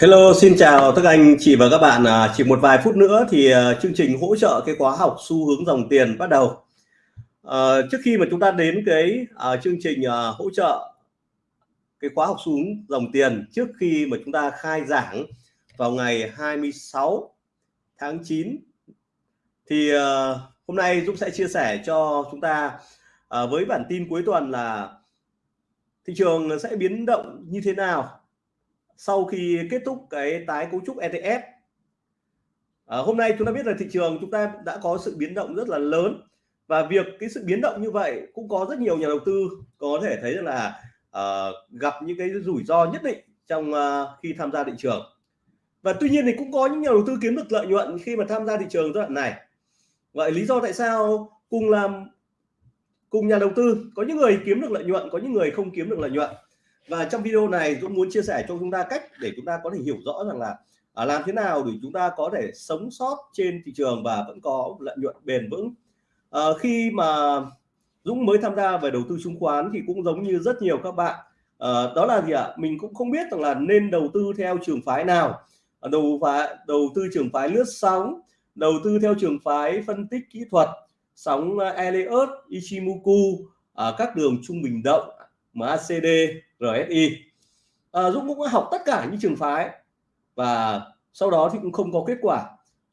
Hello, xin chào tất cả anh chị và các bạn. À, chỉ một vài phút nữa thì à, chương trình hỗ trợ cái khóa học xu hướng dòng tiền bắt đầu. À, trước khi mà chúng ta đến cái à, chương trình à, hỗ trợ cái khóa học xu hướng dòng tiền trước khi mà chúng ta khai giảng vào ngày 26 tháng 9 thì à, hôm nay Dũng sẽ chia sẻ cho chúng ta à, với bản tin cuối tuần là thị trường sẽ biến động như thế nào sau khi kết thúc cái tái cấu trúc ETF à, hôm nay chúng ta biết là thị trường chúng ta đã có sự biến động rất là lớn. Và việc cái sự biến động như vậy cũng có rất nhiều nhà đầu tư có thể thấy là uh, gặp những cái rủi ro nhất định trong uh, khi tham gia thị trường. Và tuy nhiên thì cũng có những nhà đầu tư kiếm được lợi nhuận khi mà tham gia thị trường giai đoạn này. Vậy lý do tại sao cùng làm cùng nhà đầu tư có những người kiếm được lợi nhuận có những người không kiếm được lợi nhuận? Và trong video này Dũng muốn chia sẻ cho chúng ta cách để chúng ta có thể hiểu rõ rằng là à, làm thế nào để chúng ta có thể sống sót trên thị trường và vẫn có lợi nhuận bền vững. À, khi mà Dũng mới tham gia về đầu tư chứng khoán thì cũng giống như rất nhiều các bạn à, đó là gì ạ? Mình cũng không biết rằng là nên đầu tư theo trường phái nào. À, đầu phái đầu tư trường phái lướt sóng đầu tư theo trường phái phân tích kỹ thuật sóng ờ, Elliott Ichimoku à, các đường trung bình động. MACD RSI à, Dũng cũng học tất cả những trường phái và sau đó thì cũng không có kết quả.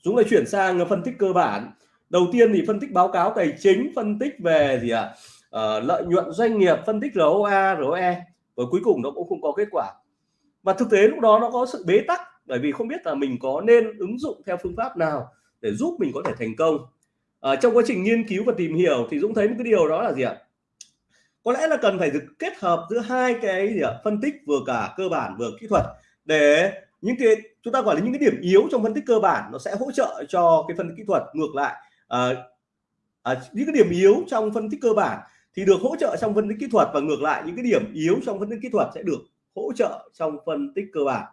Dũng lại chuyển sang phân tích cơ bản. Đầu tiên thì phân tích báo cáo tài chính phân tích về gì ạ? À? à, lợi nhuận doanh nghiệp phân tích ROA ROE và cuối cùng nó cũng không có kết quả. Và thực tế lúc đó nó có sự bế tắc bởi vì không biết là mình có nên ứng dụng theo phương pháp nào để giúp mình có thể thành công. À, trong quá trình nghiên cứu và tìm hiểu thì Dũng thấy một cái điều đó là gì ạ? Có lẽ là cần phải được kết hợp giữa hai cái gì ạ phân tích vừa cả cơ bản vừa kỹ thuật để những cái chúng ta gọi là những cái điểm yếu trong phân tích cơ bản nó sẽ hỗ trợ cho cái phân tích kỹ thuật. Ngược lại à, à, những cái điểm yếu trong phân tích cơ bản thì được hỗ trợ trong phân tích kỹ thuật và ngược lại những cái điểm yếu trong phân tích kỹ thuật sẽ được hỗ trợ trong phân tích cơ bản.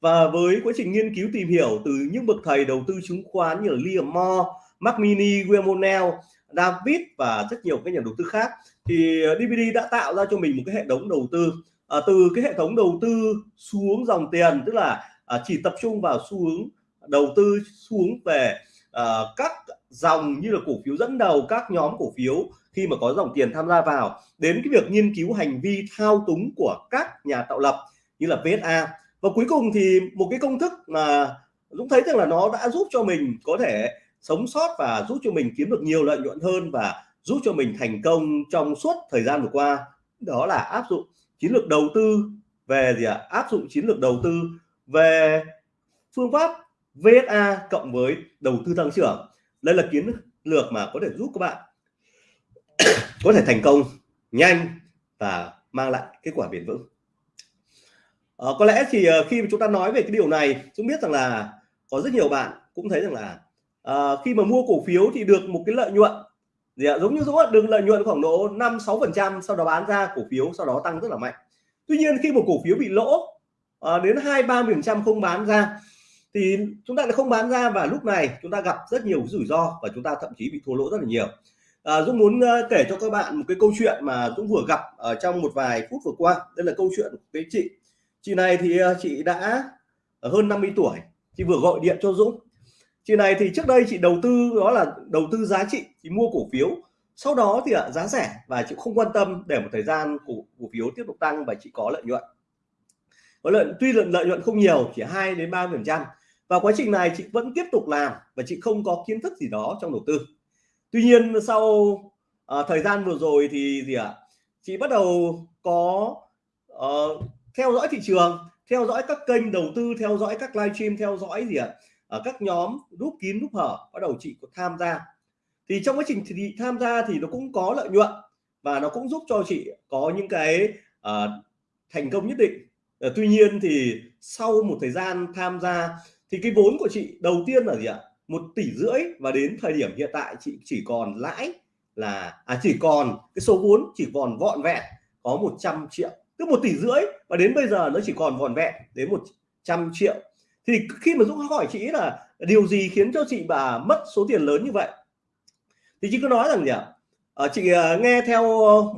Và với quá trình nghiên cứu tìm hiểu từ những bậc thầy đầu tư chứng khoán như là Liam Moore, Mark Mini, William O'Neill David và rất nhiều các nhà đầu tư khác. Thì ờ, DVD đã tạo ra cho mình một cái hệ thống đầu tư à, từ cái hệ thống đầu tư xu hướng dòng tiền tức là à, chỉ tập trung vào xu hướng đầu tư xu hướng về à, các dòng như là cổ phiếu dẫn đầu các nhóm cổ phiếu khi mà có dòng tiền tham gia vào đến cái việc nghiên cứu hành vi thao túng của các nhà tạo lập như là VSA và cuối cùng thì một cái công thức mà Dũng thấy rằng là nó đã giúp cho mình có thể sống sót và giúp cho mình kiếm được nhiều lợi nhuận hơn và giúp cho mình thành công trong suốt thời gian vừa qua. Đó là áp dụng chiến lược đầu tư về gì ạ? À? áp dụng chiến lược đầu tư về phương pháp VSA cộng với đầu tư tăng trưởng. Đây là chiến lược mà có thể giúp các bạn có thể thành công nhanh và mang lại kết quả bền vững. À, có lẽ thì ờ, khi chúng ta nói về cái điều này chúng biết rằng là có rất nhiều bạn cũng thấy rằng là à, khi mà mua cổ phiếu thì được một cái lợi nhuận. Gì ạ giống như Dũng được lợi nhuận khoảng độ 5 6 phần trăm sau đó bán ra cổ phiếu sau đó tăng rất là mạnh. Tuy nhiên khi một cổ phiếu bị lỗ à, đến hai ba phần trăm không bán ra thì chúng ta lại không bán ra và lúc này chúng ta gặp rất nhiều rủi ro và chúng ta thậm chí bị thua lỗ rất là nhiều. À, Dũng muốn uh, kể cho các bạn một cái câu chuyện mà Dũng vừa gặp ở trong một vài phút vừa qua. Đây là câu chuyện của cái chị. Chị này thì uh, chị đã hơn 50 tuổi. Chị vừa gọi điện cho Dũng chị này thì trước đây chị đầu tư đó là đầu tư giá trị thì mua cổ phiếu. Sau đó thì ạ giá rẻ và chị không quan tâm để một thời gian cổ, cổ phiếu tiếp tục tăng và chị có lợi nhuận. Có lợi tuy lợi, lợi nhuận không nhiều chỉ 2 đến 3 phần trăm. Và quá trình này chị vẫn tiếp tục làm và chị không có kiến thức gì đó trong đầu tư. Tuy nhiên sau uh, thời gian vừa rồi thì gì ạ chị bắt đầu có uh, theo dõi thị trường theo dõi các kênh đầu tư theo dõi các livestream theo dõi gì ạ ở các nhóm rút kín rút hở bắt đầu chị có tham gia. Thì trong quá trình thì tham gia thì nó cũng có lợi nhuận và nó cũng giúp cho chị có những cái uh, thành công nhất định. Uh, tuy nhiên thì sau một thời gian tham gia thì cái vốn của chị đầu tiên là gì ạ? Một tỷ rưỡi và đến thời điểm hiện tại chị chỉ còn lãi là à chỉ còn cái số vốn chỉ còn vọn vẹn có 100 triệu. Tức một tỷ rưỡi và đến bây giờ nó chỉ còn vòn vẹn đến 100 triệu thì khi mà Dũng hỏi chị là điều gì khiến cho chị bà mất số tiền lớn như vậy? Thì chị cứ nói rằng gì ạ? À, chị ờ, nghe theo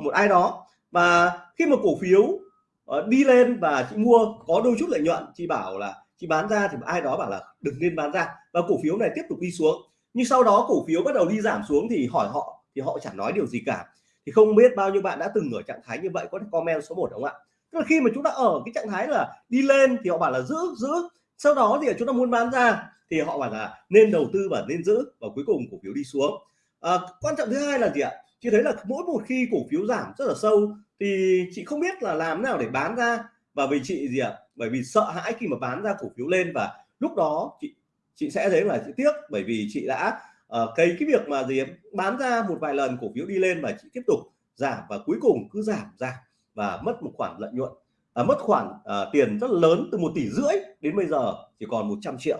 một ai đó và khi mà cổ phiếu ờ, đi lên và chị mua có đôi chút lợi nhuận chị bảo là chị bán ra thì ai đó bảo là đừng nên bán ra và cổ phiếu này tiếp tục đi xuống. Nhưng sau đó cổ phiếu bắt đầu đi giảm xuống thì hỏi họ thì họ chẳng nói điều gì cả. Thì không biết bao nhiêu bạn đã từng ở trạng thái như vậy có thể comment số 1 đúng không ạ? Tức là khi mà chúng ta ở cái trạng thái là đi lên thì họ bảo là giữ giữ sau đó thì chúng ta muốn bán ra thì họ bảo là nên đầu tư và nên giữ và cuối cùng cổ phiếu đi xuống. À, quan trọng thứ hai là gì ạ? Chị thấy là mỗi một khi cổ phiếu giảm rất là sâu thì chị không biết là làm nào để bán ra. Và vì chị gì ạ? Bởi vì sợ hãi khi mà bán ra cổ phiếu lên và lúc đó chị chị sẽ thấy là chị tiếc bởi vì chị đã ờ, uh, cái cái việc mà gì bán ra một vài lần cổ phiếu đi lên và chị tiếp tục giảm và cuối cùng cứ giảm giảm và mất một khoản lợi nhuận à, mất khoản uh, tiền rất lớn từ một tỷ rưỡi đến bây giờ chỉ còn 100 triệu.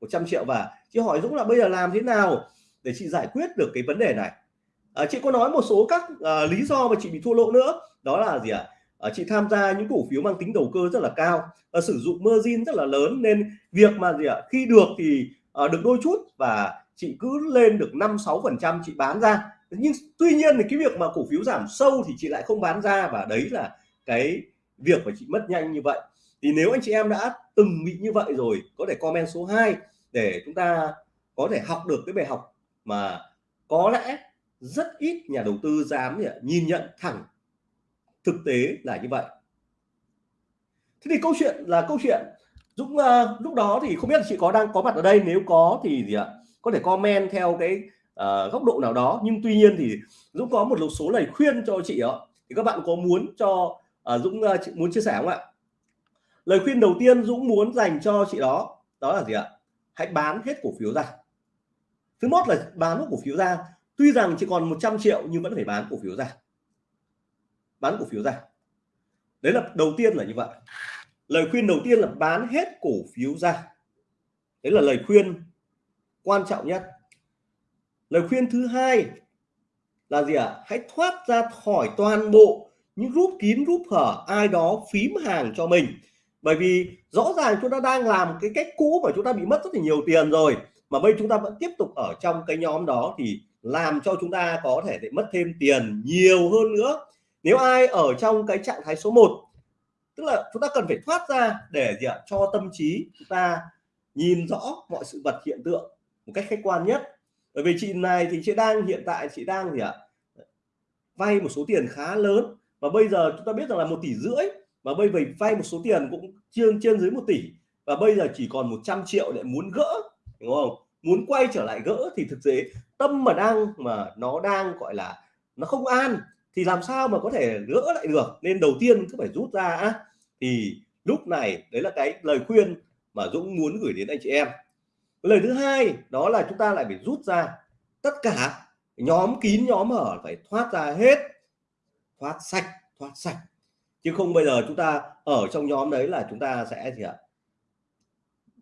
100 triệu và chị hỏi Dũng là bây giờ làm thế nào để chị giải quyết được cái vấn đề này? À, chị có nói một số các uh, lý do mà chị bị thua lỗ nữa. Đó là gì ạ? À? chị tham gia những cổ phiếu mang tính đầu cơ rất là cao và sử dụng margin rất là lớn nên việc mà gì ạ? Khi được thì uh, được đôi chút và chị cứ lên được 5 6 phần trăm chị bán ra. Nhưng tuy nhiên thì cái việc mà cổ phiếu giảm sâu thì chị lại không bán ra và đấy là cái việc mà chị mất nhanh như vậy. Thì nếu anh chị em đã từng bị như vậy rồi có thể comment số 2 để chúng ta có thể học được cái bài học mà có lẽ rất ít nhà đầu tư dám nhìn nhận thẳng thực tế là như vậy. Thế thì câu chuyện là câu chuyện Dũng uh, lúc đó thì không biết là chị có đang có mặt ở đây nếu có thì gì ạ có thể comment theo cái uh, góc độ nào đó. Nhưng tuy nhiên thì Dũng có một số lời khuyên cho chị đó thì các bạn có muốn cho à, Dũng uh, muốn chia sẻ không ạ? Lời khuyên đầu tiên Dũng muốn dành cho chị đó đó là gì ạ? Hãy bán hết cổ phiếu ra. Thứ nhất là bán cổ phiếu ra. Tuy rằng chỉ còn 100 triệu nhưng vẫn phải bán cổ phiếu ra. Bán cổ phiếu ra. Đấy là đầu tiên là như vậy. Lời khuyên đầu tiên là bán hết cổ phiếu ra. Đấy là lời khuyên quan trọng nhất. Lời khuyên thứ hai là gì ạ? À? hãy thoát ra khỏi toàn bộ những rút kín rút hở, ai đó phím hàng cho mình. Bởi vì rõ ràng chúng ta đang làm cái cách cũ mà chúng ta bị mất rất là nhiều tiền rồi, mà bây chúng ta vẫn tiếp tục ở trong cái nhóm đó thì làm cho chúng ta có thể để mất thêm tiền nhiều hơn nữa. Nếu ai ở trong cái trạng thái số 1 tức là chúng ta cần phải thoát ra để gì ạ? Cho tâm trí chúng ta nhìn rõ mọi sự vật hiện tượng một cách khách quan nhất. Bởi vì chị này thì chị đang, hiện tại chị đang gì ạ? Vay một số tiền khá lớn và bây giờ chúng ta biết rằng là một tỷ rưỡi, và bây giờ vay một số tiền cũng trên trên dưới một tỷ. Và bây giờ chỉ còn 100 triệu để muốn gỡ, đúng không? Muốn quay trở lại gỡ thì thực tế tâm mà đang, mà nó đang gọi là nó không an, thì làm sao mà có thể gỡ lại được? Nên đầu tiên cứ phải rút ra á. Thì lúc này, đấy là cái lời khuyên mà Dũng muốn gửi đến anh chị em. Lời thứ hai, đó là chúng ta lại phải rút ra tất cả. Nhóm kín, nhóm hở phải thoát ra hết thoát sạch thoát sạch. Chứ không bây giờ chúng ta ở trong nhóm đấy là chúng ta sẽ gì ạ?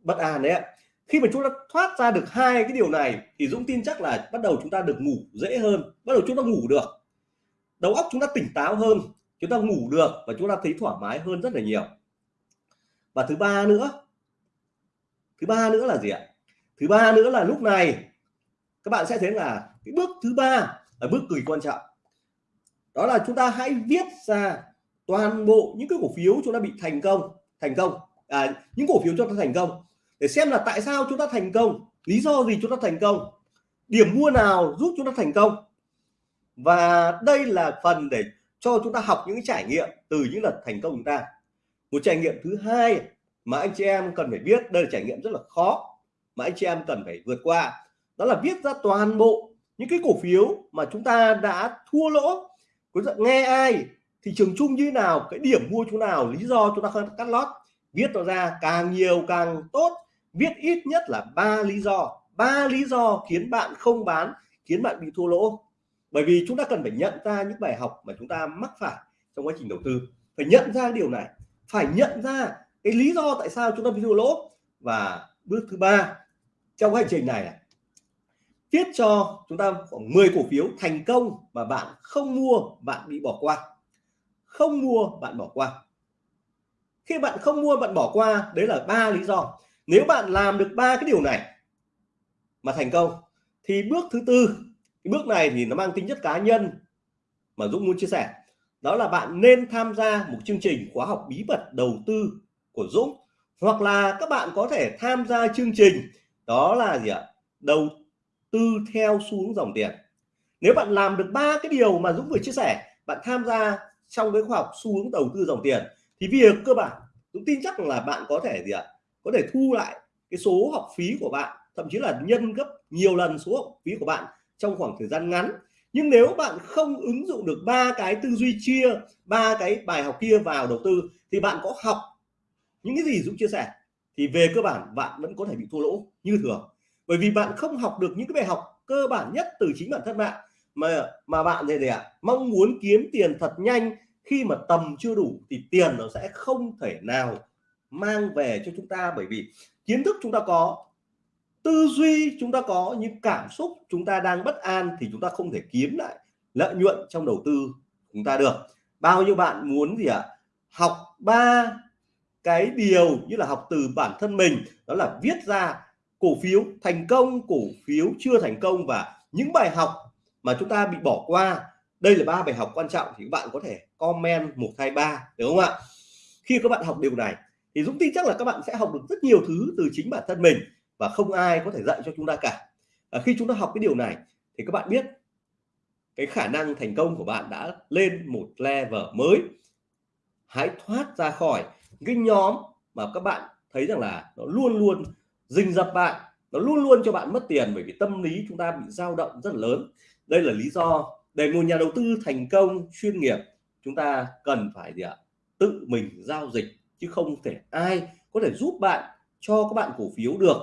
Bất an đấy ạ. Khi mà chúng ta thoát ra được hai cái điều này, thì Dũng tin chắc là bắt đầu chúng ta được ngủ dễ hơn, bắt đầu chúng ta ngủ được. Đầu óc chúng ta tỉnh táo hơn, chúng ta ngủ được và chúng ta thấy thoải mái hơn rất là nhiều. Và thứ ba nữa, thứ ba nữa là gì ạ? Thứ ba nữa là lúc này, các bạn sẽ thấy là cái bước thứ ba là bước cực quan trọng đó là chúng ta hãy viết ra toàn bộ những cái cổ phiếu chúng ta bị thành công thành công. À, những cổ phiếu chúng ta thành công. Để xem là tại sao chúng ta thành công lý do gì chúng ta thành công điểm mua nào giúp chúng ta thành công. Và đây là phần để cho chúng ta học những trải nghiệm từ những lần thành công chúng ta. Một trải nghiệm thứ hai mà anh chị em cần phải biết đây là trải nghiệm rất là khó mà anh chị em cần phải vượt qua. Đó là viết ra toàn bộ những cái cổ phiếu mà chúng ta đã thua lỗ nghe ai? Thị trường chung như nào? Cái điểm mua chỗ nào? Lý do chúng ta không cắt lót. Viết nó ra càng nhiều càng tốt. Viết ít nhất là ba lý do. Ba lý do khiến bạn không bán, khiến bạn bị thua lỗ. Bởi vì chúng ta cần phải nhận ra những bài học mà chúng ta mắc phải trong quá trình đầu tư. Phải nhận ra điều này. Phải nhận ra cái lý do tại sao chúng ta bị thua lỗ. Và bước thứ ba, trong hành trình này à, viết cho chúng ta khoảng 10 cổ phiếu thành công mà bạn không mua, bạn bị bỏ qua. Không mua, bạn bỏ qua. Khi bạn không mua, bạn bỏ qua, đấy là ba lý do. Nếu bạn làm được ba cái điều này mà thành công, thì bước thứ tư, cái bước này thì nó mang tính chất cá nhân mà Dũng muốn chia sẻ. Đó là bạn nên tham gia một chương trình khóa học bí mật đầu tư của Dũng, hoặc là các bạn có thể tham gia chương trình, đó là gì ạ? Đầu tư theo xu hướng dòng tiền. Nếu bạn làm được ba cái điều mà Dũng vừa chia sẻ, bạn tham gia trong cái khoa học xu hướng đầu tư dòng tiền, thì việc cơ bản, Dũng tin chắc là bạn có thể gì ạ? Có thể thu lại cái số học phí của bạn, thậm chí là nhân gấp nhiều lần số học phí của bạn trong khoảng thời gian ngắn. Nhưng nếu bạn không ứng dụng được ba cái tư duy chia, ba cái bài học kia vào đầu tư, thì bạn có học những cái gì Dũng chia sẻ, thì về cơ bản bạn vẫn có thể bị thua lỗ như thường bởi vì bạn không học được những cái bài học cơ bản nhất từ chính bản thân bạn. Mà mà bạn gì ạ? Mong muốn kiếm tiền thật nhanh. Khi mà tầm chưa đủ thì tiền nó sẽ không thể nào mang về cho chúng ta. Bởi vì kiến thức chúng ta có, tư duy chúng ta có, những cảm xúc chúng ta đang bất an thì chúng ta không thể kiếm lại lợi nhuận trong đầu tư chúng ta được. Bao nhiêu bạn muốn gì ạ? À? học ba cái điều như là học từ bản thân mình. Đó là viết ra cổ phiếu thành công cổ phiếu chưa thành công và những bài học mà chúng ta bị bỏ qua. Đây là ba bài học quan trọng thì các bạn có thể comment một hai ba đúng không ạ? Khi các bạn học điều này thì Dũng tin chắc là các bạn sẽ học được rất nhiều thứ từ chính bản thân mình và không ai có thể dạy cho chúng ta cả. À, khi chúng ta học cái điều này thì các bạn biết cái khả năng thành công của bạn đã lên một level mới. Hãy thoát ra khỏi cái nhóm mà các bạn thấy rằng là nó luôn luôn rình rập bạn nó luôn luôn cho bạn mất tiền bởi vì tâm lý chúng ta bị dao động rất là lớn. Đây là lý do để một nhà đầu tư thành công chuyên nghiệp chúng ta cần phải gì ạ? Tự mình giao dịch chứ không thể ai có thể giúp bạn cho các bạn cổ phiếu được.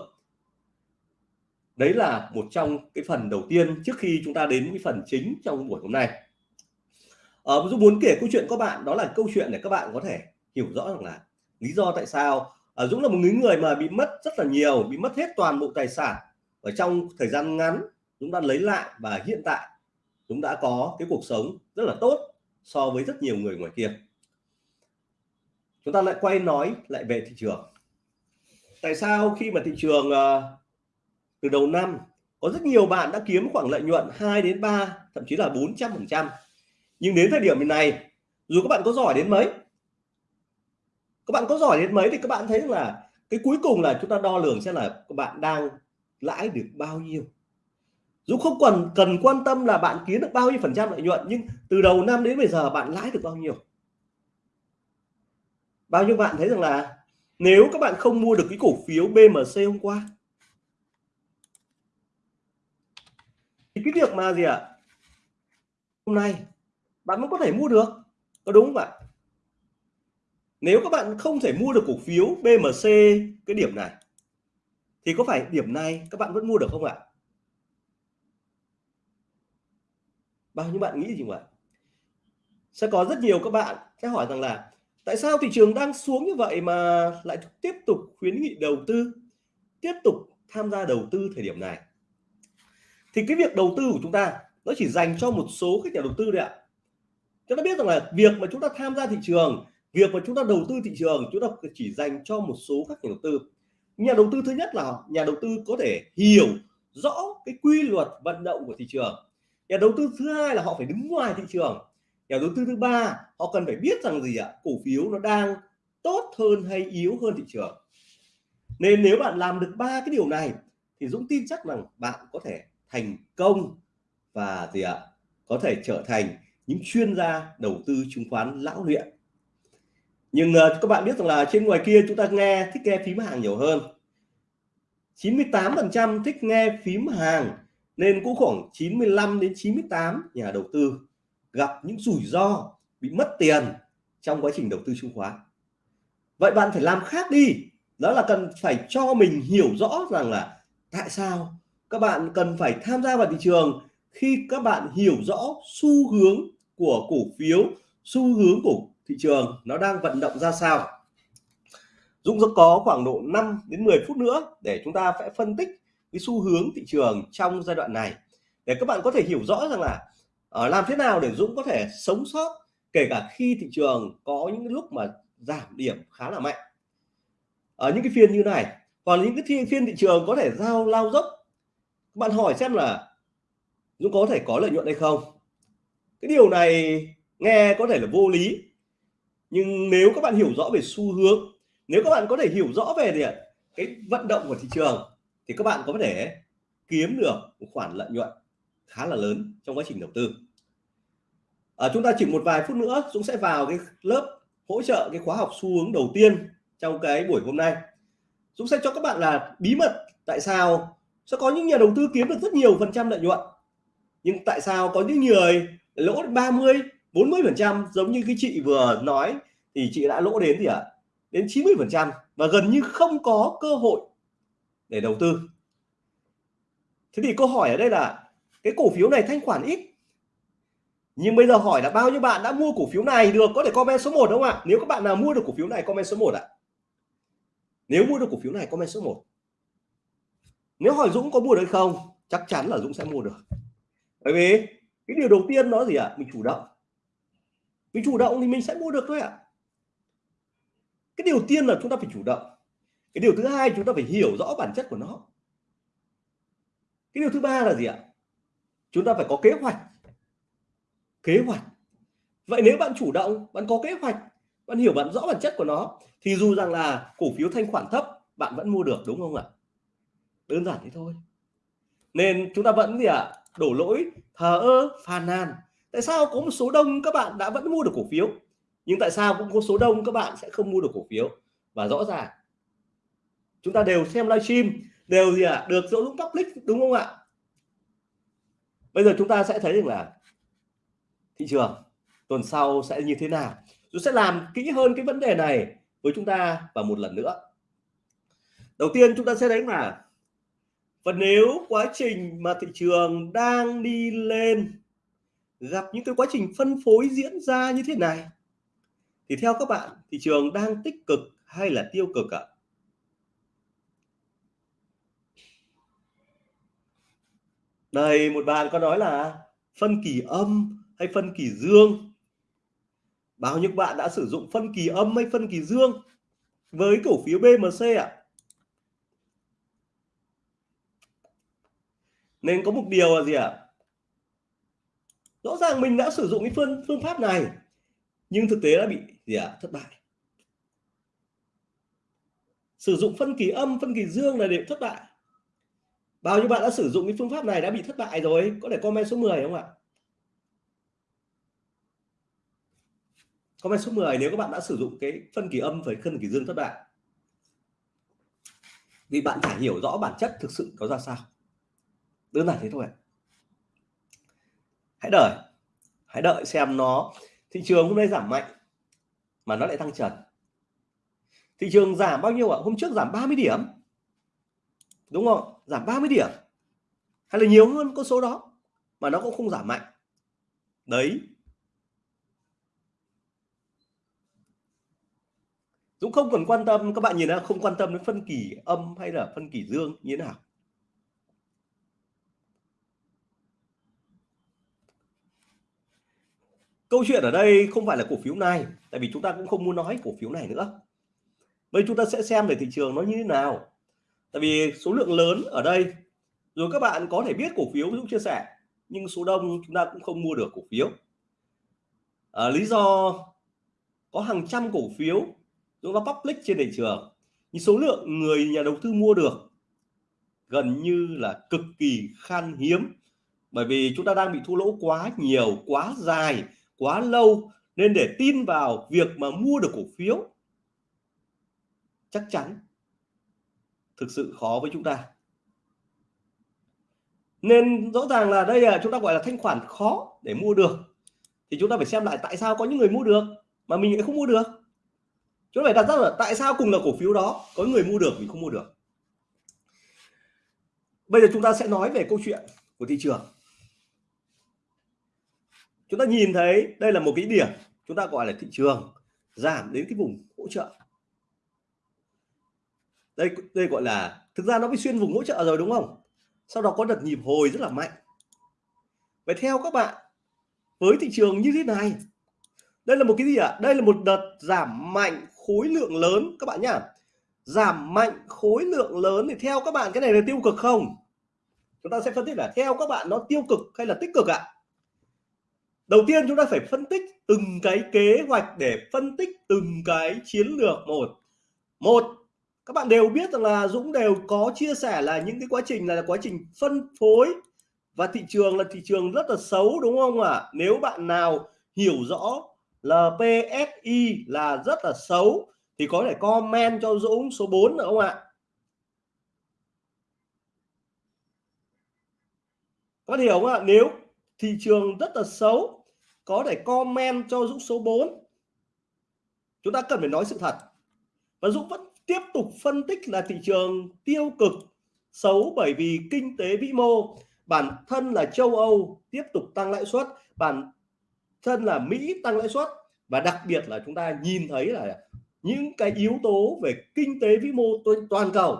Đấy là một trong cái phần đầu tiên trước khi chúng ta đến cái phần chính trong buổi hôm nay. Ở ờ, Dũng muốn kể câu chuyện các bạn đó là câu chuyện để các bạn có thể hiểu rõ rằng là lý do tại sao ở Dũng là một người mà bị mất rất là nhiều bị mất hết toàn bộ tài sản. Ở trong thời gian ngắn chúng ta lấy lại và hiện tại chúng đã có cái cuộc sống rất là tốt so với rất nhiều người ngoài kia. Chúng ta lại quay nói lại về thị trường. Tại sao khi mà thị trường uh, từ đầu năm có rất nhiều bạn đã kiếm khoảng lợi nhuận 2 đến 3 thậm chí là 400 phần trăm? Nhưng đến thời điểm này dù các bạn có giỏi đến mấy các bạn có giỏi đến mấy thì các bạn thấy là cái cuối cùng là chúng ta đo lường xem là các bạn đang lãi được bao nhiêu. Dù không cần cần quan tâm là bạn kiếm được bao nhiêu phần trăm lợi nhuận, nhưng từ đầu năm đến bây giờ bạn lãi được bao nhiêu? Bao nhiêu bạn thấy rằng là nếu các bạn không mua được cái cổ phiếu BMC hôm qua, thì cái việc mà gì ạ? À? hôm nay bạn vẫn có thể mua được. Có đúng không ạ? Nếu các bạn không thể mua được cổ phiếu BMC cái điểm này, thì có phải điểm này các bạn vẫn mua được không ạ? Bao nhiêu bạn nghĩ gì vậy sẽ có rất nhiều các bạn sẽ hỏi rằng là, tại sao thị trường đang xuống như vậy mà lại tiếp tục khuyến nghị đầu tư, tiếp tục tham gia đầu tư thời điểm này? Thì cái việc đầu tư của chúng ta, nó chỉ dành cho một số các nhà đầu tư đấy ạ. Chúng ta biết rằng là việc mà chúng ta tham gia thị trường việc mà chúng ta đầu tư thị trường, chúng ta chỉ dành cho một số các nhà đầu tư. Nhà đầu tư thứ nhất là nhà đầu tư có thể hiểu rõ cái quy luật vận động của thị trường. Nhà đầu tư thứ hai là họ phải đứng ngoài thị trường. Nhà đầu tư thứ ba, họ cần phải biết rằng gì ạ? Cổ phiếu nó đang tốt hơn hay yếu hơn thị trường. Nên nếu bạn làm được ba cái điều này, thì Dũng tin chắc rằng bạn có thể thành công và gì ạ? Có thể trở thành những chuyên gia đầu tư chứng khoán lão luyện nhưng uh, các bạn biết rằng là trên ngoài kia chúng ta nghe thích nghe phím hàng nhiều hơn. 98% thích nghe phím hàng nên cũng khoảng 95 đến 98 nhà đầu tư gặp những rủi ro bị mất tiền trong quá trình đầu tư chứng khoán. Vậy bạn phải làm khác đi. Đó là cần phải cho mình hiểu rõ rằng là tại sao các bạn cần phải tham gia vào thị trường khi các bạn hiểu rõ xu hướng của cổ phiếu xu hướng của thị trường nó đang vận động ra sao. Dũng sẽ có khoảng độ 5 đến 10 phút nữa để chúng ta sẽ phân tích cái xu hướng thị trường trong giai đoạn này. Để các bạn có thể hiểu rõ rằng là ở làm thế nào để Dũng có thể sống sót kể cả khi thị trường có những lúc mà giảm điểm khá là mạnh. Ở những cái phiên như này, còn những cái phiên thị trường có thể giao lao dốc. Các bạn hỏi xem là Dũng có thể có lợi nhuận hay không? Cái điều này nghe có thể là vô lý nhưng nếu các bạn hiểu rõ về xu hướng nếu các bạn có thể hiểu rõ về thì cái vận động của thị trường thì các bạn có thể kiếm được một khoản lợi nhuận khá là lớn trong quá trình đầu tư. À, chúng ta chỉ một vài phút nữa Dũng sẽ vào cái lớp hỗ trợ cái khóa học xu hướng đầu tiên trong cái buổi hôm nay. Dũng sẽ cho các bạn là bí mật tại sao sẽ có những nhà đầu tư kiếm được rất nhiều phần trăm lợi nhuận. Nhưng tại sao có những người lỗ 30 40 phần trăm giống như cái chị vừa nói thì chị đã lỗ đến gì ạ? À? đến 90 phần trăm và gần như không có cơ hội để đầu tư. Thế thì câu hỏi ở đây là cái cổ phiếu này thanh khoản ít. Nhưng bây giờ hỏi là bao nhiêu bạn đã mua cổ phiếu này? Được, có thể comment số 1 đúng không ạ? Nếu các bạn nào mua được cổ phiếu này, comment số 1 ạ. Nếu mua được cổ phiếu này, comment số 1 nếu hỏi Dũng có mua được không, chắc chắn là Dũng sẽ mua được. Bởi vì cái điều đầu tiên nó gì ạ? Mình chủ động mình chủ động thì mình sẽ mua được thôi ạ. Cái điều tiên là chúng ta phải chủ động. Cái điều thứ hai chúng ta phải hiểu rõ bản chất của nó. Cái điều thứ ba là gì ạ? Chúng ta phải có kế hoạch. Kế hoạch. Vậy nếu bạn chủ động, bạn có kế hoạch, bạn hiểu bạn rõ bản chất của nó, thì dù rằng là cổ phiếu thanh khoản thấp, bạn vẫn mua được, đúng không ạ? Đơn giản thế thôi. Nên chúng ta vẫn gì ạ? Đổ lỗi, thờ ơ, phàn nàn tại sao có một số đông các bạn đã vẫn mua được cổ phiếu? Nhưng tại sao cũng có số đông các bạn sẽ không mua được cổ phiếu? Và rõ ràng chúng ta đều xem livestream đều gì ạ? À, được dỗ dũng public đúng không ạ? Bây giờ chúng ta sẽ thấy rằng là thị trường tuần sau sẽ như thế nào? Tôi sẽ làm kỹ hơn cái vấn đề này với chúng ta và một lần nữa. Đầu tiên chúng ta sẽ thấy là và nếu quá trình mà thị trường đang đi lên gặp những cái quá trình phân phối diễn ra như thế này thì theo các bạn, thị trường đang tích cực hay là tiêu cực ạ? Đây, một bạn có nói là phân kỳ âm hay phân kỳ dương. Bao nhiêu bạn đã sử dụng phân kỳ âm hay phân kỳ dương với cổ phiếu BMC ạ? Nên có một điều là gì ạ? Rõ ràng mình đã sử dụng cái phương phương pháp này nhưng thực tế đã bị gì ạ? thất bại. Sử dụng phân kỳ âm, phân kỳ dương là để thất bại. Bao nhiêu bạn đã sử dụng cái phương pháp này đã bị thất bại rồi? Có thể comment số 10 không ạ? Comment số 10 nếu các bạn đã sử dụng cái phân kỳ âm với phân kỳ dương thất bại. Vì bạn phải hiểu rõ bản chất thực sự có ra sao. Đơn giản thế thôi. ạ Hãy đợi. Hãy đợi xem nó, thị trường hôm nay giảm mạnh, mà nó lại tăng trần. Thị trường giảm bao nhiêu ạ? Hôm trước giảm 30 điểm. Đúng không? Giảm 30 điểm. Hay là nhiều hơn con số đó, mà nó cũng không giảm mạnh. Đấy Dũng không còn quan tâm, các bạn nhìn là không quan tâm đến phân kỳ âm hay là phân kỳ dương như thế nào câu chuyện ở đây không phải là cổ phiếu này tại vì chúng ta cũng không muốn nói cổ phiếu này nữa. Bây chúng ta sẽ xem về thị trường nó như thế nào. Tại vì số lượng lớn ở đây rồi các bạn có thể biết cổ phiếu Dũng chia sẻ nhưng số đông chúng ta cũng không mua được cổ phiếu. À, lý do có hàng trăm cổ phiếu Dũng nó public trên thị trường nhưng số lượng người nhà đầu tư mua được gần như là cực kỳ khan hiếm bởi vì chúng ta đang bị thua lỗ quá nhiều quá dài quá lâu nên để tin vào việc mà mua được cổ phiếu, chắc chắn thực sự khó với chúng ta. Nên rõ ràng là đây là, chúng ta gọi là thanh khoản khó để mua được. Thì chúng ta phải xem lại tại sao có những người mua được mà mình lại không mua được. Chúng ta phải đặt ra là tại sao cùng là cổ phiếu đó có người mua được, mình không mua được. Bây giờ chúng ta sẽ nói về câu chuyện của thị trường chúng ta nhìn thấy đây là một cái điểm chúng ta gọi là thị trường giảm đến cái vùng hỗ trợ. Đây đây gọi là, thực ra nó bị xuyên vùng hỗ trợ rồi đúng không? Sau đó có đợt nhịp hồi rất là mạnh. Vậy theo các bạn, với thị trường như thế này, đây là một cái gì ạ? À? đây là một đợt giảm mạnh khối lượng lớn. Các bạn nhá, giảm mạnh khối lượng lớn thì theo các bạn cái này là tiêu cực không? Chúng ta sẽ phân tích là theo các bạn nó tiêu cực hay là tích cực ạ? à? Đầu tiên chúng ta phải phân tích từng cái kế hoạch để phân tích từng cái chiến lược một. Một các bạn đều biết rằng là Dũng đều có chia sẻ là những cái quá trình là, là quá trình phân phối và thị trường là thị trường rất là xấu đúng không ạ? À? nếu bạn nào hiểu rõ LPSI là rất là xấu thì có thể comment cho Dũng số 4 nữa không ạ? Có hiểu không ạ? Nếu thị trường rất là xấu có thể comment cho Dũng số 4 chúng ta cần phải nói sự thật. Và Dũng vẫn tiếp tục phân tích là thị trường tiêu cực, xấu bởi vì kinh tế vĩ mô. Bản thân là châu Âu, tiếp tục tăng lãi suất. Bản thân là Mỹ, tăng lãi suất. Và đặc biệt là chúng ta nhìn thấy là những cái yếu tố về kinh tế vĩ mô toàn cầu,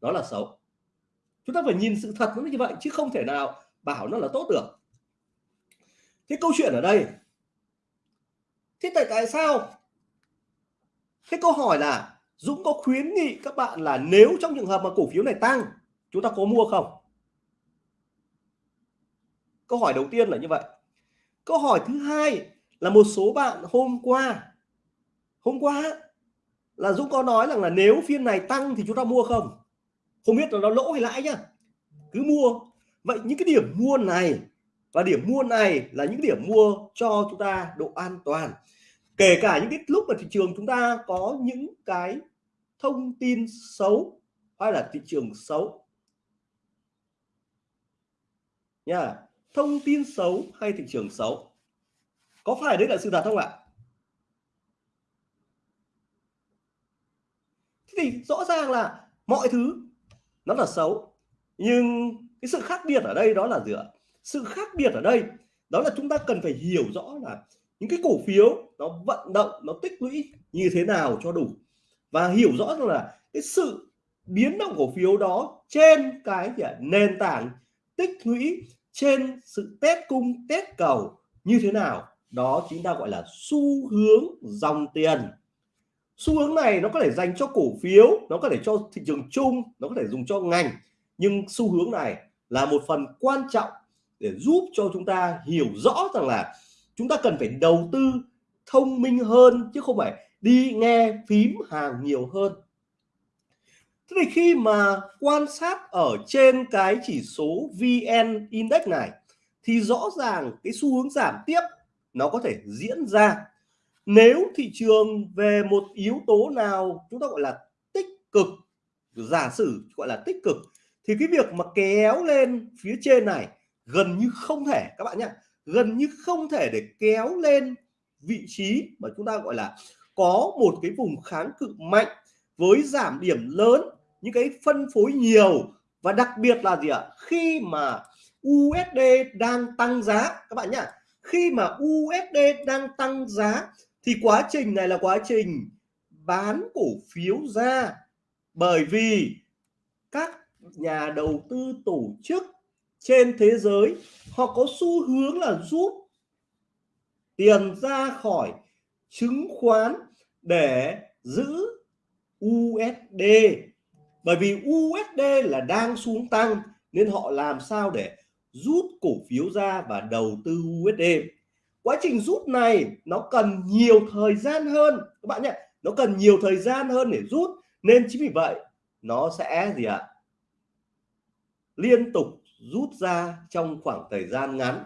đó là xấu. Chúng ta phải nhìn sự thật nó như vậy, chứ không thể nào bảo nó là tốt được thế câu chuyện ở đây. Thế tại tại sao? Thế câu hỏi là, Dũng có khuyến nghị các bạn là nếu trong trường hợp mà cổ phiếu này tăng, chúng ta có mua không? Câu hỏi đầu tiên là như vậy. Câu hỏi thứ hai là một số bạn hôm qua hôm qua là Dũng có nói rằng là nếu phiên này tăng thì chúng ta mua không? Không biết là nó lỗ hay lãi nhá. Cứ mua. Vậy những cái điểm mua này và điểm mua này là những điểm mua cho chúng ta độ an toàn. Kể cả những cái lúc mà thị trường chúng ta có những cái thông tin xấu hay là thị trường xấu. Nha, thông tin xấu hay thị trường xấu? Có phải đấy là sự thật không ạ? Thế thì rõ ràng là mọi thứ nó là xấu, nhưng cái sự khác biệt ở đây đó là gì ạ? Sự khác biệt ở đây, đó là chúng ta cần phải hiểu rõ là những cái cổ phiếu nó vận động, nó tích lũy như thế nào cho đủ. Và hiểu rõ rằng là cái sự biến động cổ phiếu đó trên cái gì nền tảng tích lũy, trên sự test cung, test cầu như thế nào, đó chính ta gọi là xu hướng dòng tiền. Xu hướng này nó có thể dành cho cổ phiếu, nó có thể cho thị trường chung, nó có thể dùng cho ngành, nhưng xu hướng này là một phần quan trọng để giúp cho chúng ta hiểu rõ rằng là chúng ta cần phải đầu tư thông minh hơn, chứ không phải đi nghe phím hàng nhiều hơn. Thế thì khi mà quan sát ở trên cái chỉ số VN Index này, thì rõ ràng cái xu hướng giảm tiếp nó có thể diễn ra. Nếu thị trường về một yếu tố nào chúng ta gọi là tích cực, giả sử gọi là tích cực, thì cái việc mà kéo lên phía trên này gần như không thể, các bạn nhé gần như không thể để kéo lên vị trí mà chúng ta gọi là có một cái vùng kháng cự mạnh với giảm điểm lớn, những cái phân phối nhiều. Và đặc biệt là gì ạ? Khi mà USD đang tăng giá, các bạn nhá. Khi mà USD đang tăng giá thì quá trình này là quá trình bán cổ phiếu ra. Bởi vì các nhà đầu tư tổ chức trên thế giới, họ có xu hướng là rút tiền ra khỏi chứng khoán để giữ USD bởi vì USD là đang xuống tăng, nên họ làm sao để rút cổ phiếu ra và đầu tư USD quá trình rút này, nó cần nhiều thời gian hơn. Các bạn nhé, nó cần nhiều thời gian hơn để rút, nên chính vì vậy, nó sẽ gì ạ? Liên tục rút ra trong khoảng thời gian ngắn.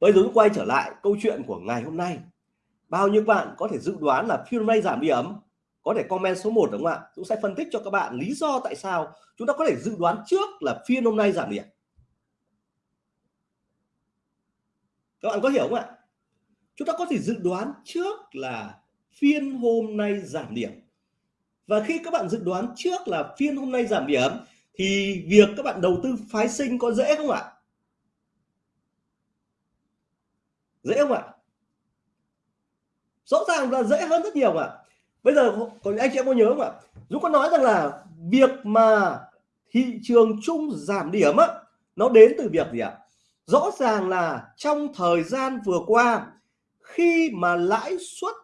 Bây giờ quay trở lại câu chuyện của ngày hôm nay. Bao nhiêu bạn có thể dự đoán là phiên hôm nay giảm điểm có thể comment số 1 đúng không ạ? Dũng sẽ phân tích cho các bạn lý do tại sao chúng ta có thể dự đoán trước là phiên hôm nay giảm điểm các bạn có hiểu không ạ? Chúng ta có thể dự đoán trước là phiên hôm nay giảm điểm. Và khi các bạn dự đoán trước là phiên hôm nay giảm điểm thì việc các bạn đầu tư phái sinh có dễ không ạ? Dễ không ạ? Rõ ràng là dễ hơn rất nhiều ạ? Bây giờ còn anh chị em có nhớ không ạ? Dũng có nói rằng là việc mà thị trường chung giảm điểm á, nó đến từ việc gì ạ? Rõ ràng là trong thời gian vừa qua, khi mà lãi suất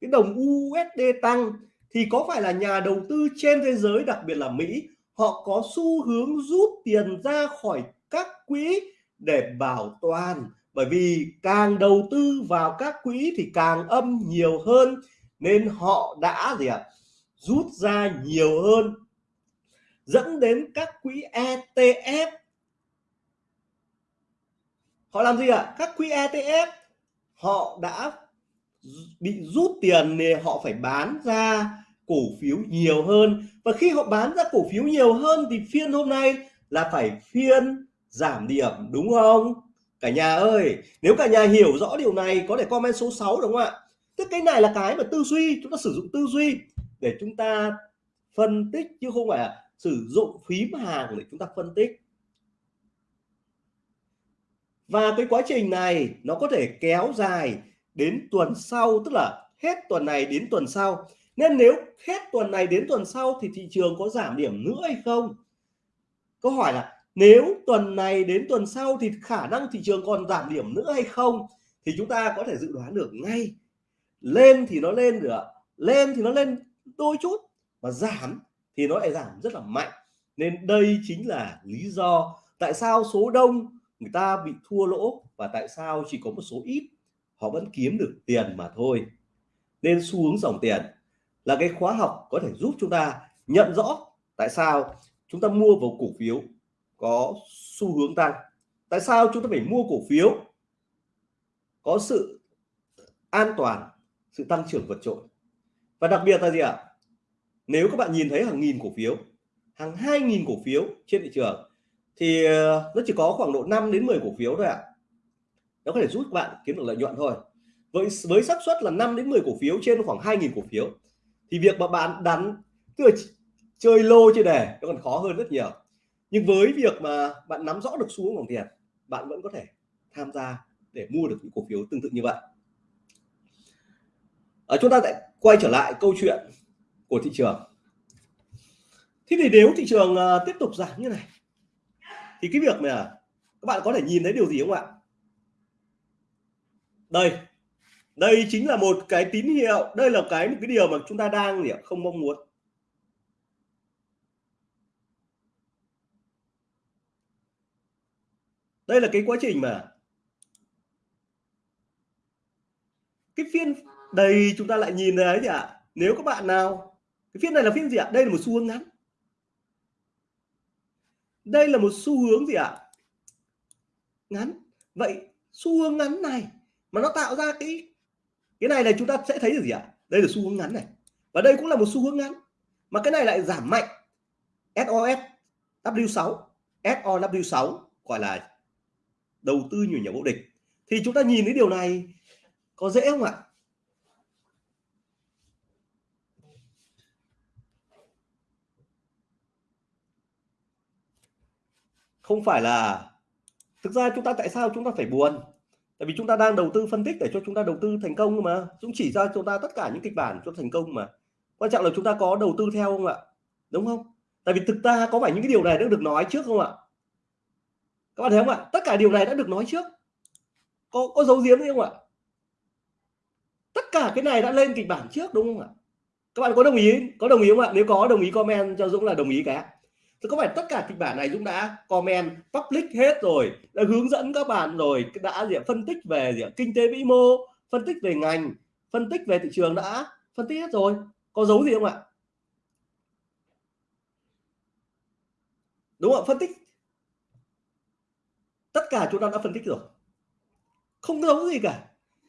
cái đồng USD tăng thì có phải là nhà đầu tư trên thế giới, đặc biệt là Mỹ họ có xu hướng rút tiền ra khỏi các quỹ để bảo toàn. Bởi vì càng đầu tư vào các quỹ thì càng âm nhiều hơn, nên họ đã gì ạ, rút ra nhiều hơn. Dẫn đến các quỹ ETF họ làm gì ạ? Các quỹ ETF họ đã bị rút tiền thì họ phải bán ra cổ phiếu nhiều hơn. Và khi họ bán ra cổ phiếu nhiều hơn thì phiên hôm nay là phải phiên giảm điểm, đúng không? Cả nhà ơi, nếu cả nhà hiểu rõ điều này có thể comment số 6 đúng không ạ? Tức cái này là cái mà tư duy, chúng ta sử dụng tư duy để chúng ta phân tích chứ không phải là sử dụng phím hàng để chúng ta phân tích. Và cái quá trình này nó có thể kéo dài đến tuần sau, tức là hết tuần này đến tuần sau nên nếu hết tuần này đến tuần sau thì thị trường có giảm điểm nữa hay không? Câu hỏi là, nếu tuần này đến tuần sau thì khả năng thị trường còn giảm điểm nữa hay không? Thì chúng ta có thể dự đoán được ngay. Lên thì nó lên được lên thì nó lên đôi chút và giảm thì nó lại giảm rất là mạnh. Nên đây chính là lý do tại sao số đông người ta bị thua lỗ và tại sao chỉ có một số ít họ vẫn kiếm được tiền mà thôi. Nên xu hướng dòng tiền là cái khóa học có thể giúp chúng ta nhận rõ tại sao chúng ta mua vào cổ phiếu có xu hướng tăng. Tại sao chúng ta phải mua cổ phiếu có sự an toàn, sự tăng trưởng vượt trội? Và đặc biệt là gì ạ? Nếu các bạn nhìn thấy hàng nghìn cổ phiếu, hàng hai nghìn cổ phiếu trên thị trường, thì ờ, nó chỉ có khoảng độ 5 đến 10 cổ phiếu thôi ạ. Nó có thể giúp các bạn kiếm được lợi nhuận thôi. Với với xác suất là 5 đến 10 cổ phiếu trên khoảng 2.000 cổ phiếu thì việc mà bạn đánh tức là chơi lô chơi đề nó còn khó hơn rất nhiều. Nhưng với việc mà bạn nắm rõ được xu hướng dòng tiền bạn vẫn có thể tham gia để mua được những cổ phiếu tương tự như vậy. Ở chúng ta lại quay trở lại câu chuyện của thị trường. Thế thì nếu thị trường uh, tiếp tục giảm như này thì cái việc mà các bạn có thể nhìn thấy điều gì không ạ? Đây đây chính là một cái tín hiệu, đây là cái, một cái điều mà chúng ta đang không mong muốn. Đây là cái quá trình mà cái phiên đây chúng ta lại nhìn thấy gì ạ nếu các bạn nào, cái phiên này là phiên gì ạ? Đây là một xu hướng ngắn. Đây là một xu hướng gì ạ? Ngắn. Vậy xu hướng ngắn này mà nó tạo ra cái cái này này chúng ta sẽ thấy được gì ạ? Đây là xu hướng ngắn này. Và đây cũng là một xu hướng ngắn. Mà cái này lại giảm mạnh. SOS W6 SOW6 gọi là đầu tư nhiều nhà vô địch. Thì chúng ta nhìn thấy điều này có dễ không ạ? Không phải là thực ra chúng ta tại sao chúng ta phải buồn? Tại vì chúng ta đang đầu tư phân tích để cho chúng ta đầu tư thành công mà. Dũng chỉ ra chúng ta tất cả những kịch bản cho thành công mà. Quan trọng là chúng ta có đầu tư theo không ạ? Đúng không? Tại vì thực ra có phải những cái điều này đã được nói trước không ạ? Các bạn thấy không ạ? Tất cả điều này đã được nói trước. Có có dấu diếm không ạ? Tất cả cái này đã lên kịch bản trước đúng không ạ? Các bạn có đồng ý, có đồng ý không ạ? Nếu có, đồng ý comment cho Dũng là đồng ý cái thì có phải tất cả kịch bản này Dũng đã comment public hết rồi, đã hướng dẫn các bạn rồi, đã gì phân tích về gì kinh tế vĩ mô, phân tích về ngành, phân tích về thị trường đã phân tích hết rồi. Có dấu gì không ạ? Đúng không phân tích. Tất cả chúng ta đã phân tích rồi. Không giấu gì cả.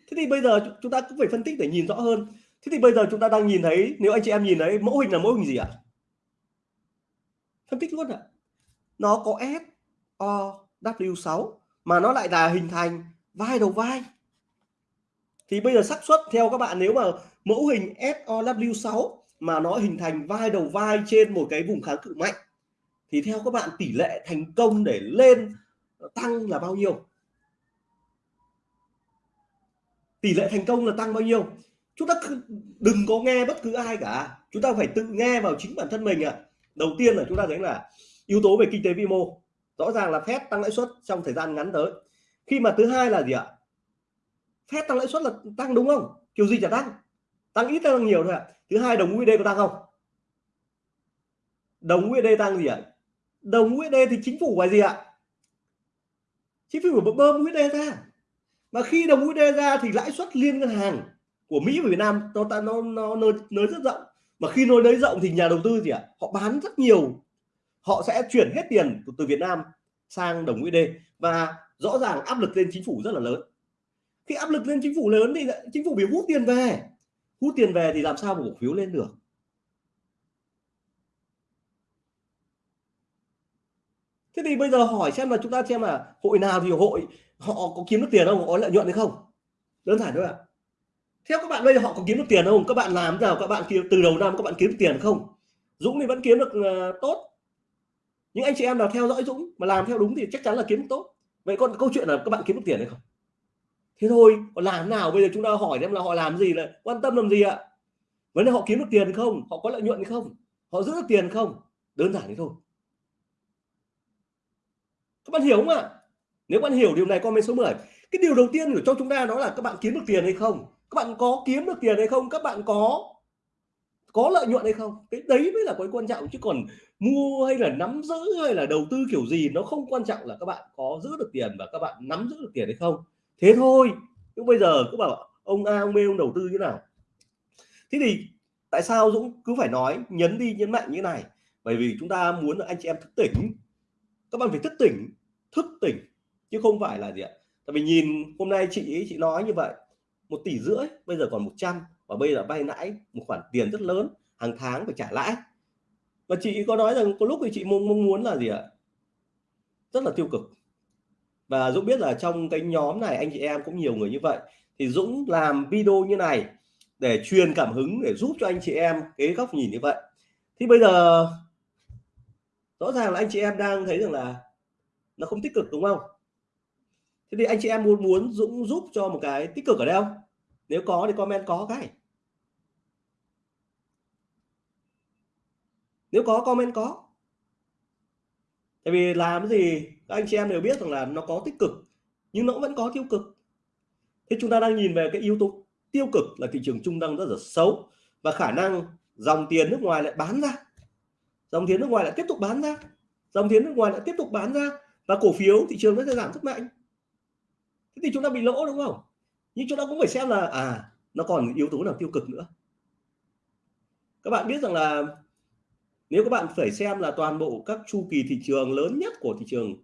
Thế thì bây giờ chúng ta cũng phải phân tích để nhìn rõ hơn. Thế thì bây giờ chúng ta đang nhìn thấy, nếu anh chị em nhìn thấy, mẫu hình là mẫu hình gì ạ? Phân tích luôn ạ. Nó có S O W6 mà nó lại là hình thành vai đầu vai. Thì bây giờ xác suất theo các bạn, nếu mà mẫu hình SOW6 mà nó hình thành vai đầu vai trên một cái vùng kháng cự mạnh, thì theo các bạn tỷ lệ thành công để lên tăng là bao nhiêu? Tỷ lệ thành công là tăng bao nhiêu? Chúng ta đừng có nghe bất cứ ai cả. Chúng ta phải tự nghe vào chính bản thân mình ạ. à đầu tiên là chúng ta thấy là yếu tố về kinh tế vĩ mô, rõ ràng là phép tăng lãi suất trong thời gian ngắn tới. Khi mà thứ hai là gì ạ? Phép tăng lãi suất là tăng đúng không? Kiểu gì chả tăng? Tăng ít tăng nhiều thôi ạ. Thứ hai, đồng USD có tăng không? Đồng USD tăng gì ạ? Đồng USD thì chính phủ phải gì ạ? Chính phủ phải bơm USD ra. Mà khi đồng USD ra thì lãi suất liên ngân hàng của Mỹ và Việt Nam nó nó nó nó nới rất rộng mà khi nối nới rộng thì nhà đầu tư gì ạ? Họ bán rất nhiều. Họ sẽ chuyển hết tiền từ, từ Việt Nam sang đồng USD và rõ ràng áp lực lên chính phủ rất là lớn. Khi áp lực lên chính phủ lớn thì chính phủ bị hút tiền về. Hút tiền về thì làm sao mà cổ phiếu lên được? Thế thì bây giờ hỏi xem là chúng ta xem là hội nào thì hội họ có kiếm được tiền không? Có lợi nhuận hay không? Đơn giản thôi ạ theo các bạn bây giờ họ có kiếm được tiền không? Các bạn làm nào? Các bạn từ đầu năm các bạn kiếm được tiền không? Dũng thì vẫn kiếm được uh, tốt. Những anh chị em nào theo dõi Dũng mà làm theo đúng thì chắc chắn là kiếm được tốt. Vậy còn câu chuyện là các bạn kiếm được tiền hay không? Thế thôi còn làm nào? Bây giờ chúng ta hỏi xem là họ làm gì là quan tâm làm gì ạ? Vấn đề họ kiếm được tiền không? Họ có lợi nhuận hay không? Họ giữ được tiền không? Đơn giản thế thôi. Các bạn hiểu không ạ? Nếu bạn hiểu điều này comment số 10 cái điều đầu tiên của cho chúng ta đó là các bạn kiếm được tiền hay không? Các bạn có kiếm được tiền hay không? Các bạn có có lợi nhuận hay không? Cái đấy mới là cái quan trọng, chứ còn mua hay là nắm giữ hay là đầu tư kiểu gì nó không quan trọng là các bạn có giữ được tiền và các bạn nắm giữ được tiền hay không. Thế thôi. Nhưng bây giờ cứ bảo ông A, ông B, ông đầu tư như nào? Thế thì tại sao Dũng cứ phải nói nhấn đi nhấn mạnh như này? Bởi vì chúng ta muốn là anh chị em thức tỉnh. Các bạn phải thức tỉnh thức tỉnh, chứ không phải là gì ạ? Tại vì nhìn hôm nay chị ấy, chị nói như vậy một tỷ rưỡi bây giờ còn 100 và bây giờ vay lãi một khoản tiền rất lớn hàng tháng phải trả lãi. Và chị có nói rằng có lúc thì chị mong, mong muốn là gì ạ? Rất là tiêu cực. Và Dũng biết là trong cái nhóm này anh chị em cũng nhiều người như vậy. Thì Dũng làm video như này để truyền cảm hứng để giúp cho anh chị em cái góc nhìn như vậy. Thì bây giờ rõ ràng là anh chị em đang thấy rằng là nó không tích cực đúng không? Thế thì anh chị em muốn muốn Dũng giúp cho một cái tích cực ở đâu? Nếu có thì comment có cái. Nếu có, comment có. Tại vì làm cái gì, các anh chị em đều biết rằng là nó có tích cực, nhưng nó vẫn có tiêu cực. Thế chúng ta đang nhìn về cái yếu tố tiêu cực là thị trường trung đang rất là xấu và khả năng dòng tiền nước ngoài lại bán ra. Dòng tiền nước ngoài lại tiếp tục bán ra. Dòng tiền nước ngoài lại tiếp tục bán ra và cổ phiếu thị trường nó sẽ giảm rất mạnh. Thế thì chúng ta bị lỗ đúng không? Nhưng chúng ta cũng phải xem là à nó còn yếu tố nào tiêu cực nữa. Các bạn biết rằng là nếu các bạn phải xem là toàn bộ các chu kỳ thị trường lớn nhất của thị trường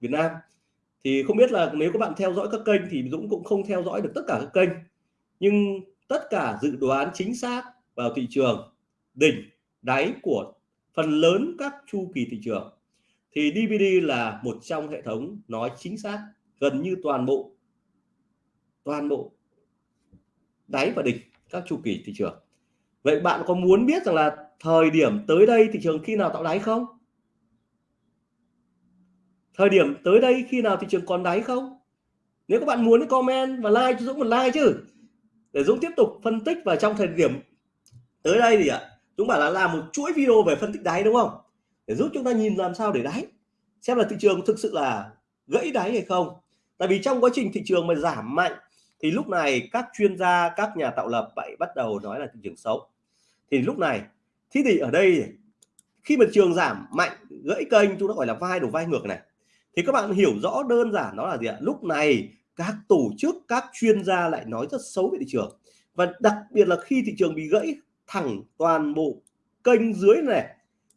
Việt Nam, thì không biết là nếu các bạn theo dõi các kênh thì Dũng cũng không theo dõi được tất cả các kênh. Nhưng tất cả dự đoán chính xác vào thị trường đỉnh đáy của phần lớn các chu kỳ thị trường thì DVD là một trong hệ thống nói chính xác, gần như toàn bộ toàn bộ đáy và đỉnh các chu kỳ thị trường. Vậy bạn có muốn biết rằng là thời điểm tới đây thị trường khi nào tạo đáy không? Thời điểm tới đây khi nào thị trường còn đáy không? Nếu các bạn muốn thì comment và like cho Dũng một like chứ. Để Dũng tiếp tục phân tích và trong thời điểm tới đây thì ạ, Dũng bảo là làm một chuỗi video về phân tích đáy đúng không? Để giúp chúng ta nhìn làm sao để đáy, xem là thị trường thực sự là gãy đáy hay không. Tại vì trong quá trình thị trường mà giảm mạnh thì lúc này các chuyên gia, các nhà tạo lập vậy bắt đầu nói là thị trường xấu. Thì lúc này thế thì ở đây khi mà trường giảm mạnh, gãy kênh, chúng ta gọi là vai đổ vai ngược này, thì các bạn hiểu rõ đơn giản đó là gì ạ? Lúc này các tổ chức, các chuyên gia lại nói rất xấu về thị trường. Và đặc biệt là khi thị trường bị gãy thẳng toàn bộ kênh dưới này,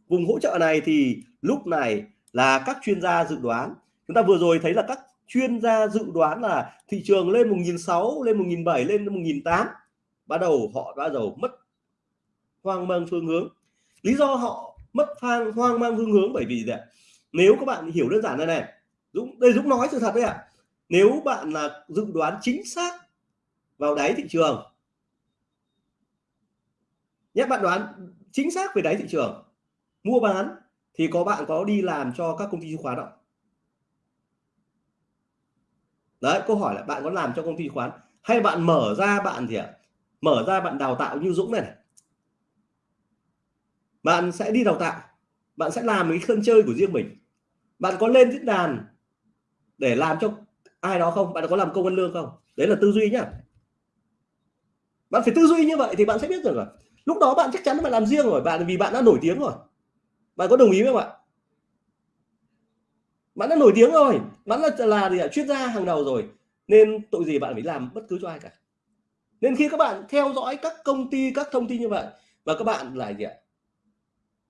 vùng hỗ trợ này, thì lúc này là các chuyên gia dự đoán. Chúng ta vừa rồi thấy là các chuyên gia dự đoán là thị trường lên 1.600 lên 1.700 lên 1008 bắt đầu họ bắt đầu mất hoang mang phương hướng. Lý do họ mất phang hoang mang phương hướng bởi vì gì nếu các bạn hiểu đơn giản này này, Dũng, đây Dũng nói sự thật đấy ạ. À. nếu bạn là dự đoán chính xác vào đáy thị trường nhé bạn đoán chính xác về đáy thị trường, mua bán, thì có bạn có đi làm cho các công ty chứng khoán không? Đấy câu hỏi là bạn có làm cho công ty khoán hay bạn mở ra bạn gì ạ mở ra bạn đào tạo như Dũng này, này. Bạn sẽ đi đào tạo bạn sẽ làm cái sân chơi của riêng mình. Bạn có lên diễn đàn để làm cho ai đó không? Bạn có làm công ăn lương không? Đấy là tư duy nhá. Bạn phải tư duy như vậy thì bạn sẽ biết được rồi. Lúc đó bạn chắc chắn bạn làm riêng rồi bạn vì bạn đã nổi tiếng rồi. Bạn có đồng ý không ạ? Bạn đã nổi tiếng rồi, bạn là là gì ạ? Chuyên gia hàng đầu rồi. Nên tội gì bạn phải làm bất cứ cho ai cả. Nên khi các bạn theo dõi các công ty, các thông tin như vậy và các bạn là gì ạ?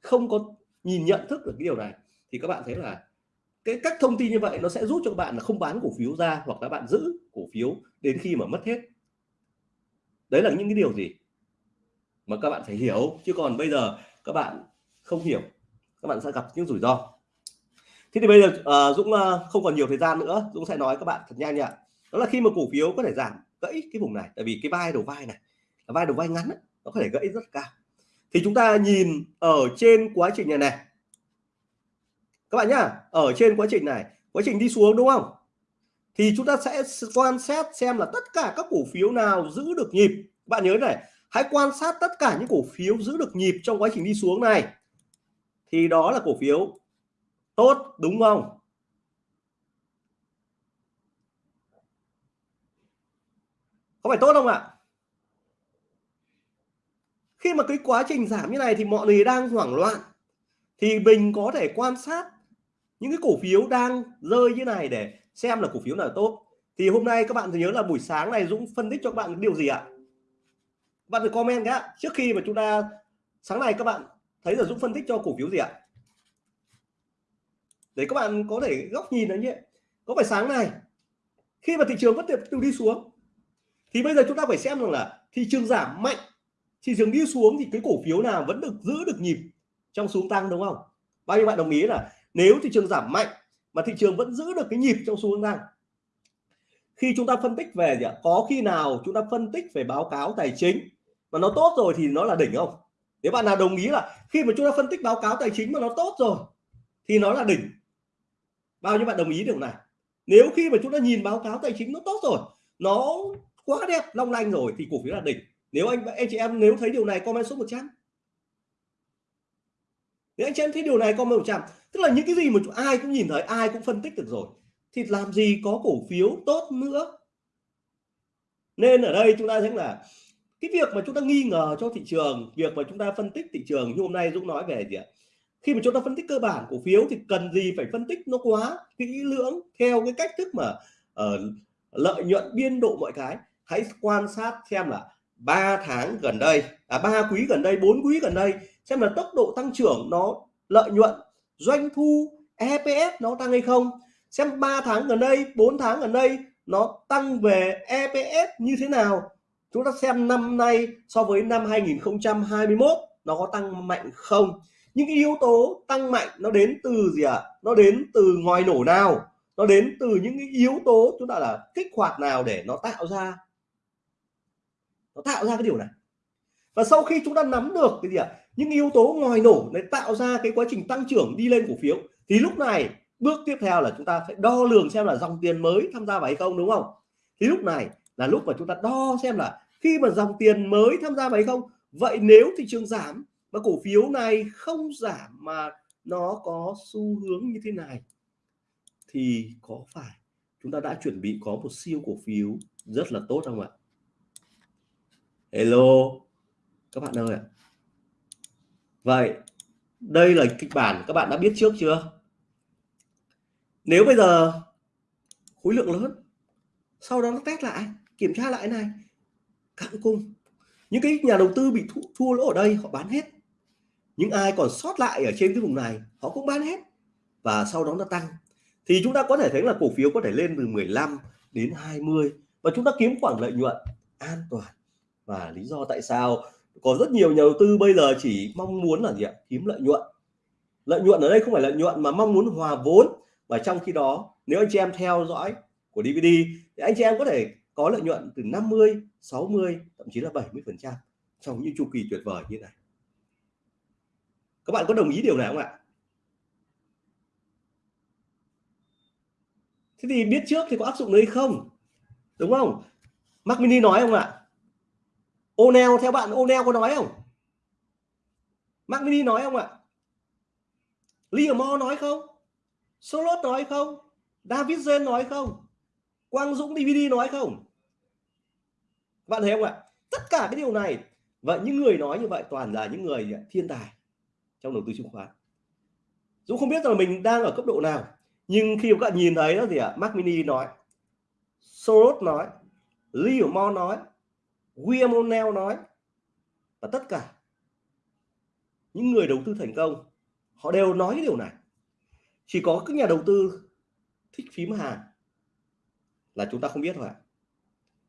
Không có nhìn nhận thức được cái điều này, thì các bạn thấy là cái các thông tin như vậy nó sẽ giúp cho các bạn là không bán cổ phiếu ra hoặc là bạn giữ cổ phiếu đến khi mà mất hết. Đấy là những cái điều gì mà các bạn phải hiểu. Chứ còn bây giờ các bạn không hiểu, các bạn sẽ gặp những rủi ro thế thì bây giờ uh, Dũng uh, không còn nhiều thời gian nữa. Dũng sẽ nói các bạn thật nhanh nhỉ đó là khi mà cổ phiếu có thể giảm gãy cái vùng này tại vì cái vai đầu vai này là vai đầu vai ngắn ấy, nó có thể gãy rất cao. Thì chúng ta nhìn ở trên quá trình này này. Các bạn nhá ở trên quá trình này quá trình đi xuống đúng không? Thì chúng ta sẽ quan sát xem là tất cả các cổ phiếu nào giữ được nhịp. Bạn nhớ này hãy quan sát tất cả những cổ phiếu giữ được nhịp trong quá trình đi xuống này. Thì đó là cổ phiếu tốt, đúng không? Có phải tốt không ạ? Khi mà cái quá trình giảm như này thì mọi người đang hoảng loạn, thì mình có thể quan sát những cái cổ phiếu đang rơi như này để xem là cổ phiếu nào tốt. Thì hôm nay các bạn nhớ là buổi sáng này Dũng phân tích cho các bạn điều gì ạ? Bạn phải comment cái trước khi mà chúng ta, sáng nay các bạn thấy là Dũng phân tích cho cổ phiếu gì ạ? Để các bạn có thể góc nhìn đấy nhé. Có phải sáng nay khi mà thị trường vẫn tiếp tục đi xuống, thì bây giờ chúng ta phải xem rằng là thị trường giảm mạnh, thị trường đi xuống thì cái cổ phiếu nào vẫn được giữ được nhịp trong xuống tăng, đúng không? Bao nhiêu bạn đồng ý là nếu thị trường giảm mạnh mà thị trường vẫn giữ được cái nhịp trong xuống tăng, khi chúng ta phân tích về gì ạ? Có khi nào chúng ta phân tích về báo cáo tài chính mà nó tốt rồi thì nó là đỉnh không? Nếu bạn nào đồng ý là khi mà chúng ta phân tích báo cáo tài chính mà nó tốt rồi thì nó là đỉnh bao nhiêu bạn đồng ý điều này nếu khi mà chúng ta nhìn báo cáo tài chính nó tốt rồi, nó quá đẹp, long lanh rồi thì cổ phiếu là đỉnh. Nếu anh anh chị em nếu thấy điều này comment số 100 nếu anh chị em thấy điều này comment 100 tức là những cái gì mà ai cũng nhìn thấy, ai cũng phân tích được rồi, thì làm gì có cổ phiếu tốt nữa? Nên ở đây chúng ta thấy là cái việc mà chúng ta nghi ngờ cho thị trường, việc mà chúng ta phân tích thị trường như hôm nay Dũng nói về gì ạ? Khi mà chúng ta phân tích cơ bản cổ phiếu thì cần gì phải phân tích nó quá kỹ lưỡng theo cái cách thức mà uh, lợi nhuận biên độ mọi cái? Hãy quan sát xem là 3 tháng gần đây à ba quý gần đây bốn quý gần đây xem là tốc độ tăng trưởng nó lợi nhuận doanh thu EPS nó tăng hay không? Xem 3 tháng gần đây 4 tháng gần đây nó tăng về EPS như thế nào? Chúng ta xem năm nay so với năm 2021 nó có tăng mạnh không? Những cái yếu tố tăng mạnh nó đến từ gì ạ? À? nó đến từ ngoài nổ nào? Nó đến từ những cái yếu tố chúng ta là kích hoạt nào để nó tạo ra? Nó tạo ra cái điều này. Và sau khi chúng ta nắm được cái gì ạ? À? những yếu tố ngoài nổ để tạo ra cái quá trình tăng trưởng đi lên cổ phiếu, thì lúc này bước tiếp theo là chúng ta phải đo lường xem là dòng tiền mới tham gia vào hay không, đúng không? Thì lúc này là lúc mà chúng ta đo xem là khi mà dòng tiền mới tham gia vào hay không. Vậy nếu thị trường giảm mà cổ phiếu này không giảm mà nó có xu hướng như thế này. Thì có phải chúng ta đã chuẩn bị có một siêu cổ phiếu rất là tốt không ạ? Hello các bạn ơi ạ. Vậy đây là kịch bản các bạn đã biết trước chưa? Nếu bây giờ khối lượng lớn sau đó nó test lại kiểm tra lại này cạn cung. Những cái nhà đầu tư bị thua, thua lỗ ở đây họ bán hết những ai còn sót lại ở trên cái vùng này, họ cũng bán hết và sau đó nó tăng. Thì chúng ta có thể thấy là cổ phiếu có thể lên từ 15 đến 20 và chúng ta kiếm khoảng lợi nhuận an toàn. Và lý do tại sao có rất nhiều nhà đầu tư bây giờ chỉ mong muốn là gì ạ? Kiếm lợi nhuận. Lợi nhuận ở đây không phải lợi nhuận mà mong muốn hòa vốn. Và trong khi đó, nếu anh chị em theo dõi của DVD thì anh chị em có thể có lợi nhuận từ 50 60 thậm chí là 70 phần trăm trong những chu kỳ tuyệt vời như này các bạn có đồng ý điều này không ạ? Thế thì biết trước thì có áp dụng đấy không? Đúng không? Mac Mini nói không ạ? O'Neil theo bạn O'Neil có nói không? Mac Mini nói không ạ? Liamore nói không? Solot nói không? David Zen nói không? Quang Dũng DVD nói không? Bạn thấy không ạ? Tất cả cái điều này. Và những người nói như vậy toàn là những người thiên tài trong đầu tư chứng khoán. Dũng không biết là mình đang ở cấp độ nào nhưng khi các bạn nhìn thấy đó thì ạ à, Mac Mini nói Soros nói Livermore nói William O'Neill nói và tất cả những người đầu tư thành công họ đều nói điều này. Chỉ có các nhà đầu tư thích phím hàng là chúng ta không biết thôi ạ.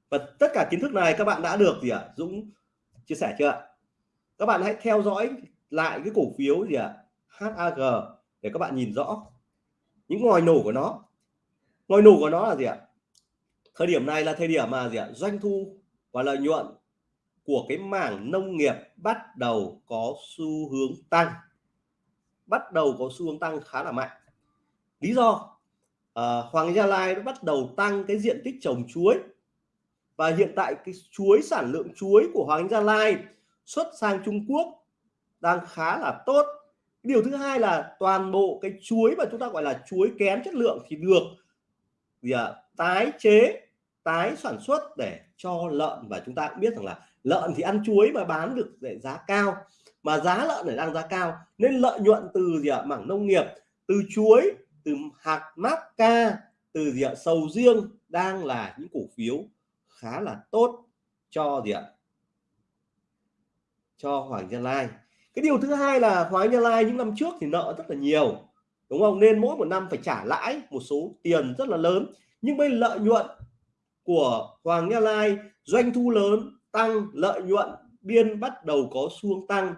Và tất cả kiến thức này các bạn đã được gì ạ Dũng chia sẻ chưa ạ? Các bạn hãy theo dõi lại cái cổ phiếu gì ạ? HAG để các bạn nhìn rõ. Những ngòi nổ của nó. Ngòi nổ của nó là gì ạ? Thời điểm này là thời điểm mà gì ạ? Doanh thu và lợi nhuận của cái mảng nông nghiệp bắt đầu có xu hướng tăng. Bắt đầu có xu hướng tăng khá là mạnh. Lý do à, Hoàng Gia Lai nó bắt đầu tăng cái diện tích trồng chuối. Và hiện tại cái chuối sản lượng chuối của Hoàng Gia Lai xuất sang Trung Quốc đang khá là tốt. Điều thứ hai là toàn bộ cái chuối mà chúng ta gọi là chuối kém chất lượng thì được gì à, tái chế tái sản xuất để cho lợn. Và chúng ta cũng biết rằng là lợn thì ăn chuối mà bán được để giá cao mà giá lợn này đang giá cao nên lợi nhuận từ gì ạ à, mảng nông nghiệp từ chuối từ hạt mát ca từ gì ạ à, sầu riêng đang là những cổ phiếu khá là tốt cho gì ạ cho Hoàng Gia Lai cái điều thứ hai là Hoàng Gia Lai những năm trước thì nợ rất là nhiều, đúng không? Nên mỗi một năm phải trả lãi một số tiền rất là lớn. Nhưng bên lợi nhuận của Hoàng Gia Lai, doanh thu lớn tăng, lợi nhuận biên bắt đầu có xu hướng tăng.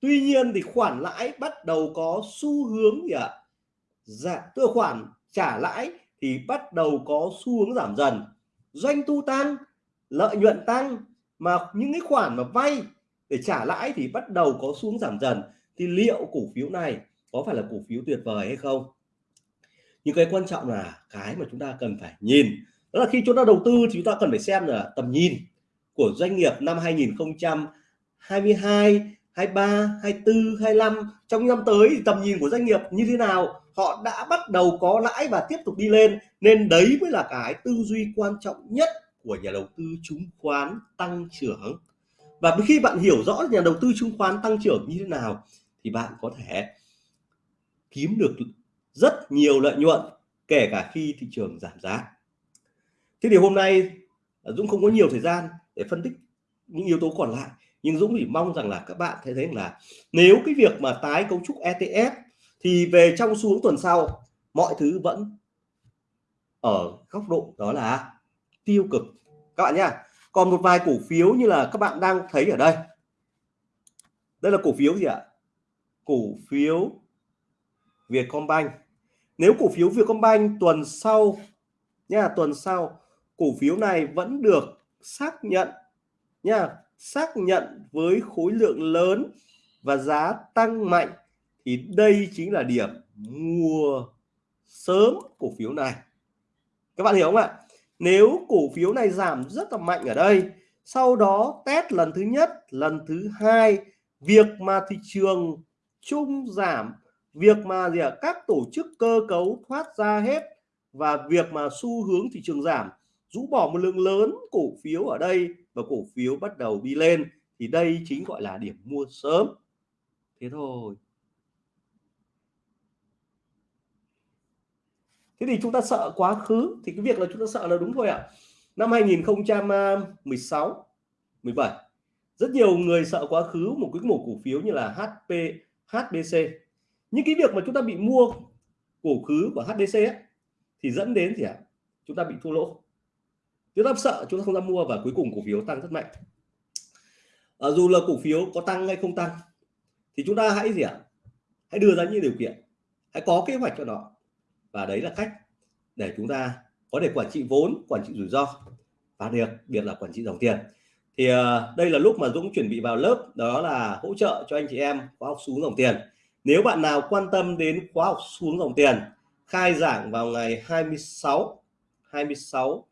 Tuy nhiên thì khoản lãi bắt đầu có xu hướng gì ạ? Dạ tức khoản trả lãi thì bắt đầu có xu hướng giảm dần. Doanh thu tăng, lợi nhuận tăng, mà những cái khoản mà vay để trả lãi thì bắt đầu có xuống giảm dần. Thì liệu cổ phiếu này có phải là cổ phiếu tuyệt vời hay không? Nhưng cái quan trọng là cái mà chúng ta cần phải nhìn. Đó là khi chúng ta đầu tư thì chúng ta cần phải xem là tầm nhìn của doanh nghiệp năm 2022 23 24 25 trong năm tới thì tầm nhìn của doanh nghiệp như thế nào? Họ đã bắt đầu có lãi và tiếp tục đi lên. Nên đấy mới là cái tư duy quan trọng nhất của nhà đầu tư chứng khoán tăng trưởng và khi bạn hiểu rõ nhà đầu tư chứng khoán tăng trưởng như thế nào, thì bạn có thể kiếm được rất nhiều lợi nhuận, kể cả khi thị trường giảm giá. Thế thì hôm nay à, Dũng không có nhiều thời gian để phân tích những yếu tố còn lại, nhưng Dũng chỉ mong rằng là các bạn thấy thấy là nếu cái việc mà tái cấu trúc ETF thì về trong xuống tuần sau, mọi thứ vẫn ở góc độ đó là tiêu cực. Các bạn nhá còn một vài cổ phiếu như là các bạn đang thấy ở đây. Đây là cổ phiếu gì ạ? Cổ phiếu Vietcombank. Nếu cổ phiếu Vietcombank tuần sau, nha, tuần sau, cổ phiếu này vẫn được xác nhận, nha, xác nhận với khối lượng lớn và giá tăng mạnh, thì đây chính là điểm mua sớm cổ phiếu này. Các bạn hiểu không ạ? Nếu cổ phiếu này giảm rất là mạnh ở đây sau đó test lần thứ nhất lần thứ hai việc mà thị trường chung giảm việc mà gì à, các tổ chức cơ cấu thoát ra hết và việc mà xu hướng thị trường giảm rũ bỏ một lượng lớn cổ phiếu ở đây và cổ phiếu bắt đầu đi lên thì đây chính gọi là điểm mua sớm. Thế thôi. Thế thì chúng ta sợ quá khứ thì cái việc là chúng ta sợ là đúng thôi ạ à. năm 2016 17 rất nhiều người sợ quá khứ một cái một cổ phiếu như là HP HBC những cái việc mà chúng ta bị mua cổ khứ của HBC ấy, thì dẫn đến gì ạ à? chúng ta bị thua lỗ chúng ta sợ chúng ta không dám mua và cuối cùng cổ phiếu tăng rất mạnh à, dù là cổ phiếu có tăng hay không tăng thì chúng ta hãy gì ạ à? hãy đưa ra những điều kiện hãy có kế hoạch cho nó và đấy là cách để chúng ta có thể quản trị vốn quản trị rủi ro. Và đặc biệt là quản trị dòng tiền. Thì uh, đây là lúc mà Dũng chuẩn bị vào lớp đó là hỗ trợ cho anh chị em khóa học xuống dòng tiền. Nếu bạn nào quan tâm đến khóa học xuống dòng tiền khai giảng vào ngày 26 26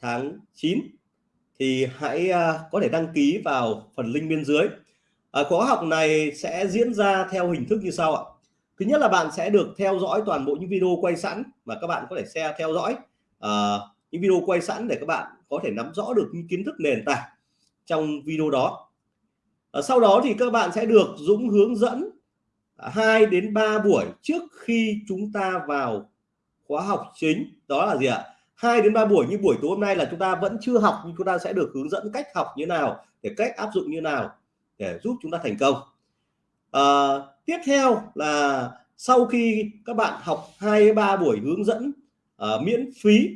tháng 9 thì hãy uh, có thể đăng ký vào phần link bên dưới. Uh, khóa học này sẽ diễn ra theo hình thức như sau ạ thứ nhất là bạn sẽ được theo dõi toàn bộ những video quay sẵn mà các bạn có thể share theo dõi. Uh, những video quay sẵn để các bạn có thể nắm rõ được những kiến thức nền tảng trong video đó. Uh, sau đó thì các bạn sẽ được Dũng hướng dẫn 2 đến 3 buổi trước khi chúng ta vào khóa học chính. Đó là gì ạ? 2 đến 3 buổi như buổi tối hôm nay là chúng ta vẫn chưa học nhưng chúng ta sẽ được hướng dẫn cách học như nào để cách áp dụng như nào để giúp chúng ta thành công. À, tiếp theo là sau khi các bạn học hai ba buổi hướng dẫn uh, miễn phí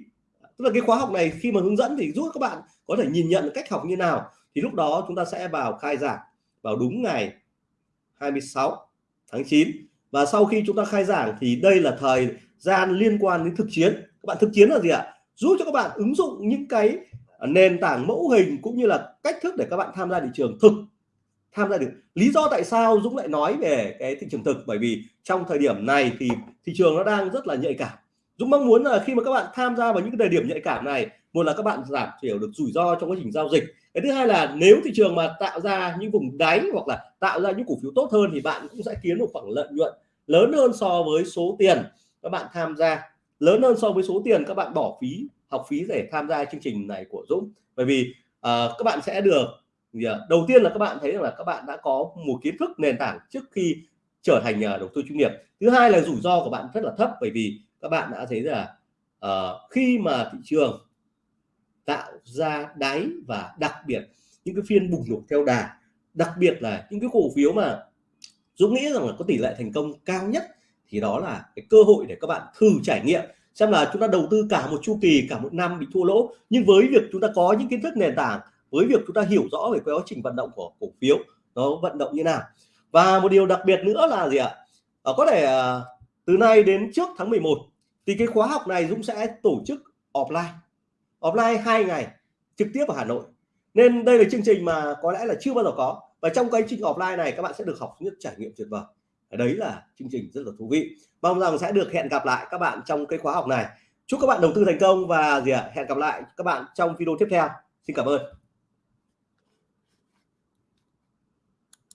tức là cái khóa học này khi mà hướng dẫn thì giúp các bạn có thể nhìn nhận cách học như nào thì lúc đó chúng ta sẽ vào khai giảng vào đúng ngày 26 tháng 9 và sau khi chúng ta khai giảng thì đây là thời gian liên quan đến thực chiến. Các bạn thực chiến là gì ạ? Giúp cho các bạn ứng dụng những cái nền tảng mẫu hình cũng như là cách thức để các bạn tham gia thị trường thực tham gia được. Lý do tại sao Dũng lại nói về cái thị trường thực? Bởi vì trong thời điểm này thì thị trường nó đang rất là nhạy cảm. Dũng mong muốn là khi mà các bạn tham gia vào những cái thời điểm nhạy cảm này một là các bạn giảm thiểu được rủi ro trong quá trình giao dịch. Cái thứ hai là nếu thị trường mà tạo ra những vùng đáy hoặc là tạo ra những cổ phiếu tốt hơn thì bạn cũng sẽ kiếm được khoảng lợi nhuận lớn hơn so với số tiền các bạn tham gia. Lớn hơn so với số tiền các bạn bỏ phí học phí để tham gia chương trình này của Dũng. Bởi vì uh, các bạn sẽ được Dạ. đầu tiên là các bạn thấy rằng là các bạn đã có một kiến thức nền tảng trước khi trở thành nhà đầu tư chuyên nghiệp. Thứ hai là rủi ro của bạn rất là thấp bởi vì các bạn đã thấy là uh, khi mà thị trường tạo ra đáy và đặc biệt những cái phiên bùng nổ theo đà đặc biệt là những cái cổ phiếu mà Dũng nghĩ rằng là có tỷ lệ thành công cao nhất thì đó là cái cơ hội để các bạn thử trải nghiệm xem là chúng ta đầu tư cả một chu kỳ cả một năm bị thua lỗ. Nhưng với việc chúng ta có những kiến thức nền tảng với việc chúng ta hiểu rõ về quá trình vận động của cổ phiếu nó vận động như nào. Và một điều đặc biệt nữa là gì ạ? À, có thể à, từ nay đến trước tháng 11 thì cái khóa học này Dũng sẽ tổ chức offline. Offline hai ngày trực tiếp ở Hà Nội. Nên đây là chương trình mà có lẽ là chưa bao giờ có. Và trong cái chương trình offline này các bạn sẽ được học những trải nghiệm tuyệt vời. Đấy là chương trình rất là thú vị. Mong rằng sẽ được hẹn gặp lại các bạn trong cái khóa học này. Chúc các bạn đầu tư thành công và gì ạ? À, hẹn gặp lại các bạn trong video tiếp theo. Xin cảm ơn.